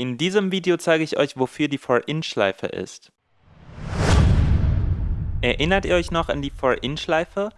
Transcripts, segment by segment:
In diesem Video zeige ich euch, wofür die For-In-Schleife ist. Erinnert ihr euch noch an die For-In-Schleife?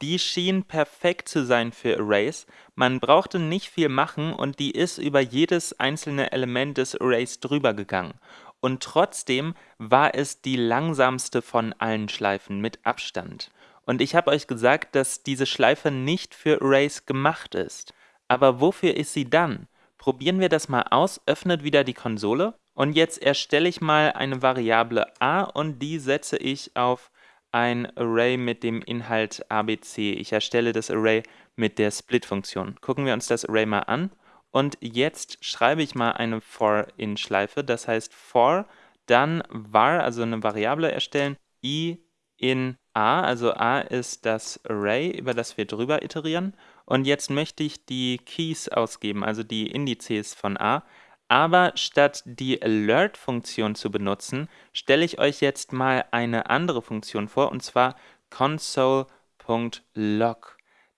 Die schien perfekt zu sein für Arrays, man brauchte nicht viel machen und die ist über jedes einzelne Element des Arrays drüber gegangen. Und trotzdem war es die langsamste von allen Schleifen mit Abstand. Und ich habe euch gesagt, dass diese Schleife nicht für Arrays gemacht ist. Aber wofür ist sie dann? Probieren wir das mal aus, öffnet wieder die Konsole. Und jetzt erstelle ich mal eine Variable a und die setze ich auf ein Array mit dem Inhalt abc. Ich erstelle das Array mit der Split-Funktion. Gucken wir uns das Array mal an. Und jetzt schreibe ich mal eine for-in-Schleife, das heißt for, dann var, also eine Variable erstellen, i in a, also a ist das Array, über das wir drüber iterieren und jetzt möchte ich die Keys ausgeben, also die Indizes von a, aber statt die Alert-Funktion zu benutzen, stelle ich euch jetzt mal eine andere Funktion vor, und zwar console.log.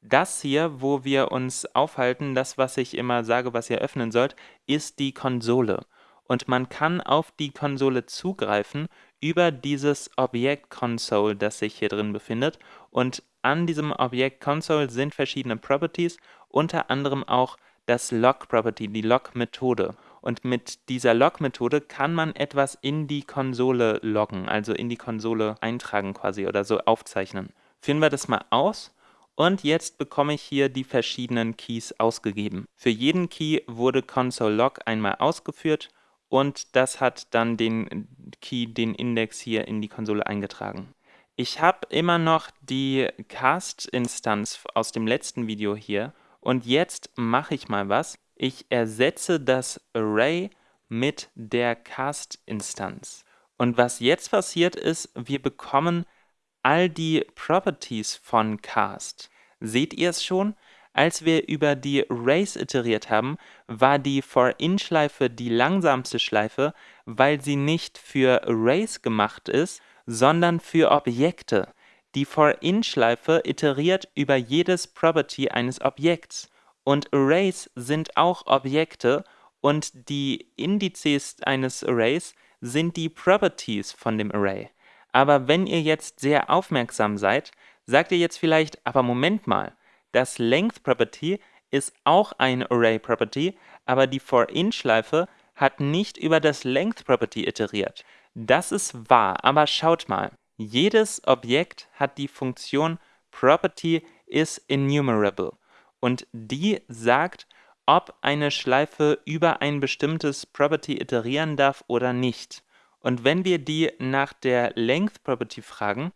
Das hier, wo wir uns aufhalten, das, was ich immer sage, was ihr öffnen sollt, ist die Konsole. Und man kann auf die Konsole zugreifen über dieses Objekt Console, das sich hier drin befindet. Und an diesem Objekt Console sind verschiedene Properties, unter anderem auch das Log-Property, die Log-Methode. Und mit dieser Log-Methode kann man etwas in die Konsole loggen, also in die Konsole eintragen quasi oder so aufzeichnen. Führen wir das mal aus und jetzt bekomme ich hier die verschiedenen Keys ausgegeben. Für jeden Key wurde console.log einmal ausgeführt und das hat dann den Key, den Index hier in die Konsole eingetragen. Ich habe immer noch die Cast-Instanz aus dem letzten Video hier und jetzt mache ich mal was. Ich ersetze das Array mit der Cast-Instanz. Und was jetzt passiert ist, wir bekommen all die Properties von Cast. Seht ihr es schon? Als wir über die Arrays iteriert haben, war die For-In-Schleife die langsamste Schleife, weil sie nicht für Arrays gemacht ist, sondern für Objekte. Die For-In-Schleife iteriert über jedes Property eines Objekts. Und Arrays sind auch Objekte und die Indizes eines Arrays sind die Properties von dem Array. Aber wenn ihr jetzt sehr aufmerksam seid, sagt ihr jetzt vielleicht, aber Moment mal, das Length Property ist auch ein Array Property, aber die For-In-Schleife hat nicht über das Length Property iteriert. Das ist wahr, aber schaut mal. Jedes Objekt hat die Funktion Property is enumerable und die sagt, ob eine Schleife über ein bestimmtes Property iterieren darf oder nicht. Und wenn wir die nach der Length Property fragen,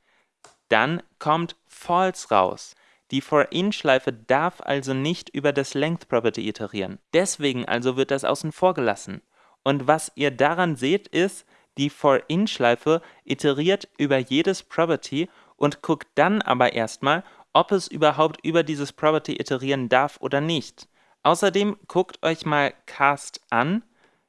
dann kommt false raus. Die For-In-Schleife darf also nicht über das Length Property iterieren. Deswegen also wird das außen vor gelassen. Und was ihr daran seht, ist, die For-In-Schleife iteriert über jedes Property und guckt dann aber erstmal, ob es überhaupt über dieses Property iterieren darf oder nicht. Außerdem guckt euch mal Cast an.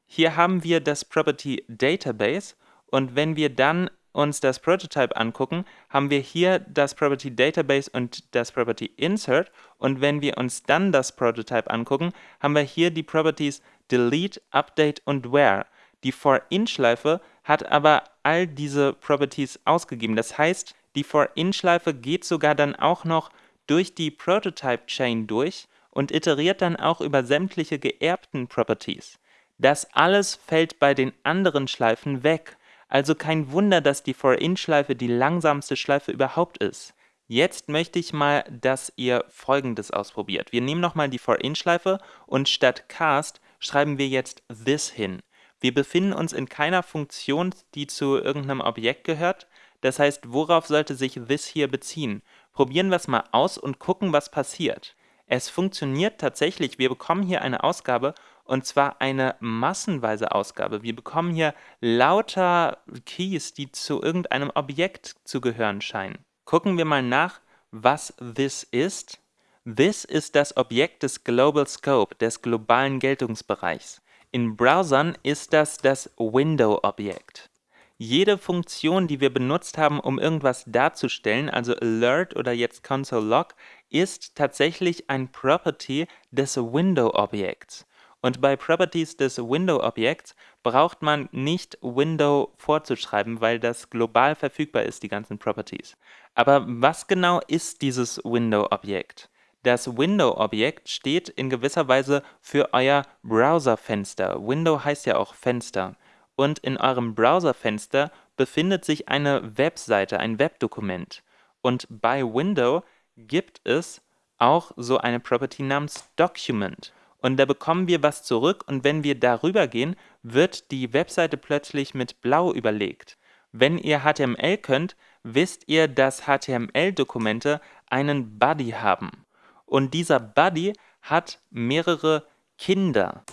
Hier haben wir das Property Database und wenn wir dann uns das Prototype angucken, haben wir hier das Property Database und das Property Insert und wenn wir uns dann das Prototype angucken, haben wir hier die Properties Delete, Update und Where. Die For-In-Schleife hat aber all diese Properties ausgegeben. Das heißt, die For-In-Schleife geht sogar dann auch noch durch die Prototype-Chain durch und iteriert dann auch über sämtliche geerbten Properties. Das alles fällt bei den anderen Schleifen weg. Also kein Wunder, dass die For-In-Schleife die langsamste Schleife überhaupt ist. Jetzt möchte ich mal, dass ihr folgendes ausprobiert. Wir nehmen nochmal die For-In-Schleife und statt cast schreiben wir jetzt this hin. Wir befinden uns in keiner Funktion, die zu irgendeinem Objekt gehört, das heißt, worauf sollte sich this hier beziehen? Probieren wir es mal aus und gucken, was passiert. Es funktioniert tatsächlich, wir bekommen hier eine Ausgabe und zwar eine massenweise Ausgabe. Wir bekommen hier lauter Keys, die zu irgendeinem Objekt zu gehören scheinen. Gucken wir mal nach, was this ist. This ist das Objekt des Global Scope, des globalen Geltungsbereichs. In Browsern ist das das Window-Objekt. Jede Funktion, die wir benutzt haben, um irgendwas darzustellen, also Alert oder jetzt Console.log, ist tatsächlich ein Property des Window-Objekts. Und bei Properties des Window-Objekts braucht man nicht Window vorzuschreiben, weil das global verfügbar ist, die ganzen Properties. Aber was genau ist dieses Window-Objekt? Das Window-Objekt steht in gewisser Weise für euer Browserfenster. Window heißt ja auch Fenster. Und in eurem Browserfenster befindet sich eine Webseite, ein Webdokument. Und bei Window gibt es auch so eine Property namens Document. Und da bekommen wir was zurück und wenn wir darüber gehen, wird die Webseite plötzlich mit blau überlegt. Wenn ihr HTML könnt, wisst ihr, dass HTML-Dokumente einen Body haben. Und dieser Buddy hat mehrere Kinder.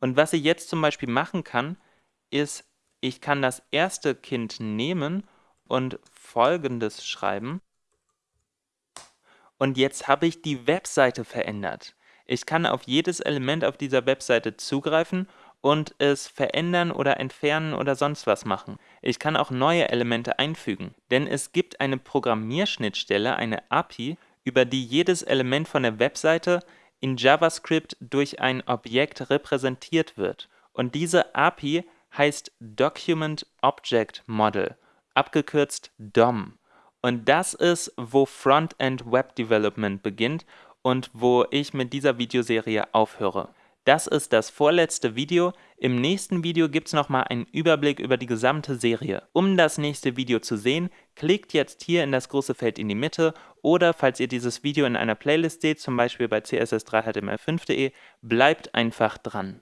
Und was ich jetzt zum Beispiel machen kann, ist, ich kann das erste Kind nehmen und folgendes schreiben. Und jetzt habe ich die Webseite verändert. Ich kann auf jedes Element auf dieser Webseite zugreifen und es verändern oder entfernen oder sonst was machen. Ich kann auch neue Elemente einfügen, denn es gibt eine Programmierschnittstelle, eine API, über die jedes Element von der Webseite in JavaScript durch ein Objekt repräsentiert wird. Und diese API heißt Document Object Model, abgekürzt DOM. Und das ist, wo Frontend Web Development beginnt und wo ich mit dieser Videoserie aufhöre. Das ist das vorletzte Video. Im nächsten Video gibt es nochmal einen Überblick über die gesamte Serie. Um das nächste Video zu sehen, klickt jetzt hier in das große Feld in die Mitte oder falls ihr dieses Video in einer Playlist seht, zum Beispiel bei css3html5.de, bleibt einfach dran.